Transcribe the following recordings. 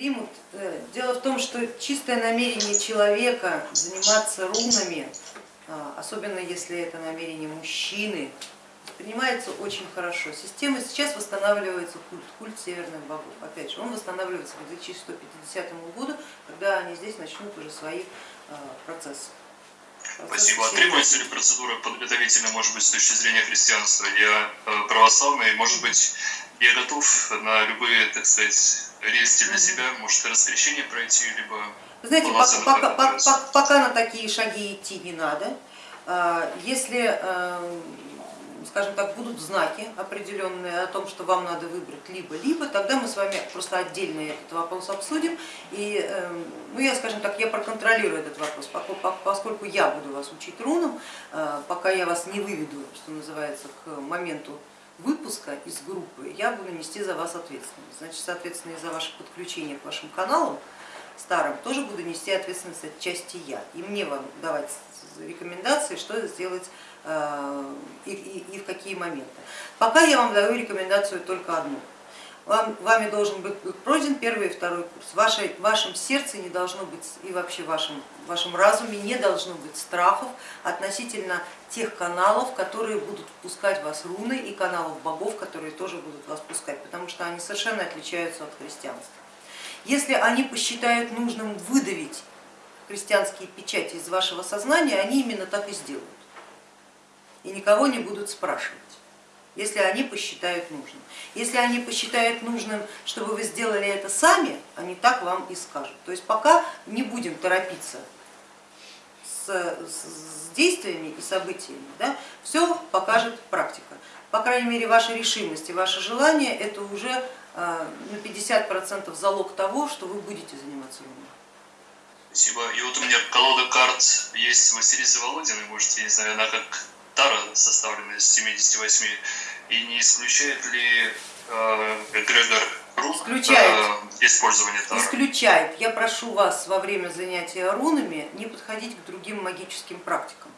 примут. Э, дело в том, что чистое намерение человека заниматься рунами, а, особенно если это намерение мужчины, принимается очень хорошо. Система сейчас восстанавливается культ, культ северных богов. Опять же, он восстанавливается к 2150 году, когда они здесь начнут уже свои а, процессы. Спасибо. А требуется ли процедура подготовительная, может быть, с точки зрения христианства? Я э, православный, может быть, я готов на любые, так сказать, рельсы для себя, может, раскрещение пройти, либо... Знаете, пока, пока, пока, пока на такие шаги идти не надо. А, если эм, скажем так, будут знаки определенные о том, что вам надо выбрать либо-либо, тогда мы с вами просто отдельно этот вопрос обсудим. И, эм, ну, я, скажем так, я проконтролирую этот вопрос, поскольку я буду вас учить рунам, э, пока я вас не выведу, что называется, к моменту выпуска из группы, я буду нести за вас ответственность. Значит, соответственно, и за ваше подключение к вашим каналам старым тоже буду нести ответственность отчасти я. И мне вам давать рекомендации, что сделать э, и, и, и в какие моменты. Пока я вам даю рекомендацию только одну. Вам, вами должен быть пройден первый и второй курс. В, вашей, в вашем сердце не должно быть и вообще в вашем, в вашем разуме не должно быть страхов относительно тех каналов, которые будут впускать вас руны и каналов богов, которые тоже будут вас пускать, потому что они совершенно отличаются от христианства. Если они посчитают нужным выдавить христианские печати из вашего сознания, они именно так и сделают. И никого не будут спрашивать, если они посчитают нужным. Если они посчитают нужным, чтобы вы сделали это сами, они так вам и скажут. То есть пока не будем торопиться с, с действиями и событиями, да, все покажет практика. По крайней мере, ваша решимость и ваше желание это уже а, на 50% залог того, что вы будете заниматься рунами. Спасибо. И вот у меня колода карт есть Василисы Володиной, может, я не знаю, она как Тара составлена из 78, и не исключает ли э, рук исключает. Э, использование Тара? Исключает. Я прошу вас во время занятия рунами не подходить к другим магическим практикам.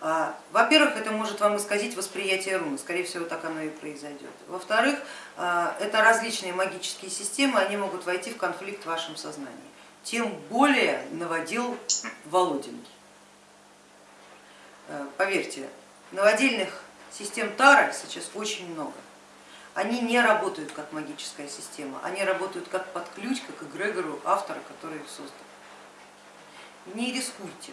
А, во-первых, это может вам исказить восприятие руны, скорее всего так оно и произойдет. Во-вторых, а, это различные магические системы, они могут войти в конфликт в вашем сознании тем более наводил Володин. Э, поверьте, наводильных систем Тара сейчас очень много. Они не работают как магическая система, они работают как под ключ, как эгрегору автора, который их создал. Не рискуйте.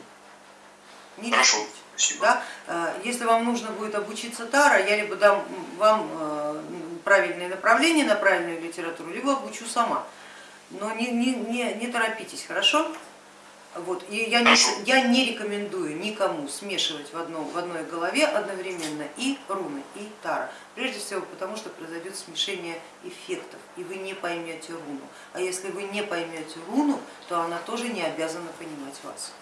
Не рискуйте. Да? Э, если вам нужно будет обучиться Тара, я либо дам вам э, правильное направление на правильную литературу, либо обучу сама но не, не, не, не торопитесь, хорошо? Вот. И я не, я не рекомендую никому смешивать в, одном, в одной голове одновременно и руны, и тара. Прежде всего потому, что произойдет смешение эффектов, и вы не поймете руну. А если вы не поймете руну, то она тоже не обязана понимать вас.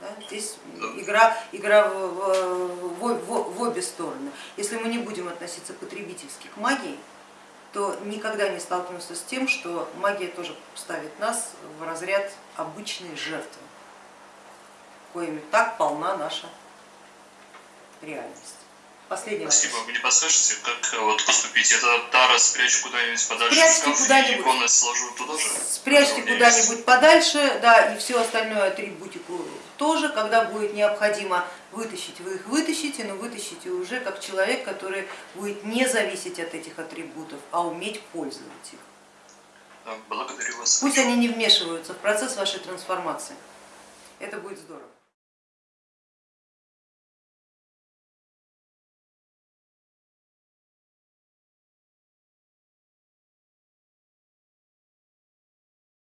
Да? Здесь игра, игра в, в, в, в обе стороны. Если мы не будем относиться потребительски к магии, то никогда не столкнемся с тем, что магия тоже ставит нас в разряд обычной жертвы, коими так полна наша реальность. Последний Спасибо. Вопрос. Вы не подскажете, как вот поступить? Это Тара спрячу куда-нибудь подальше Спрячьте и иконы сложу туда же? Спрячьте куда-нибудь подальше, да, и все остальное атрибутику тоже, когда будет необходимо вытащить, вы их вытащите, но вытащите уже как человек, который будет не зависеть от этих атрибутов, а уметь пользоваться их. Благодарю вас. Пусть они не вмешиваются в процесс вашей трансформации. Это будет здорово.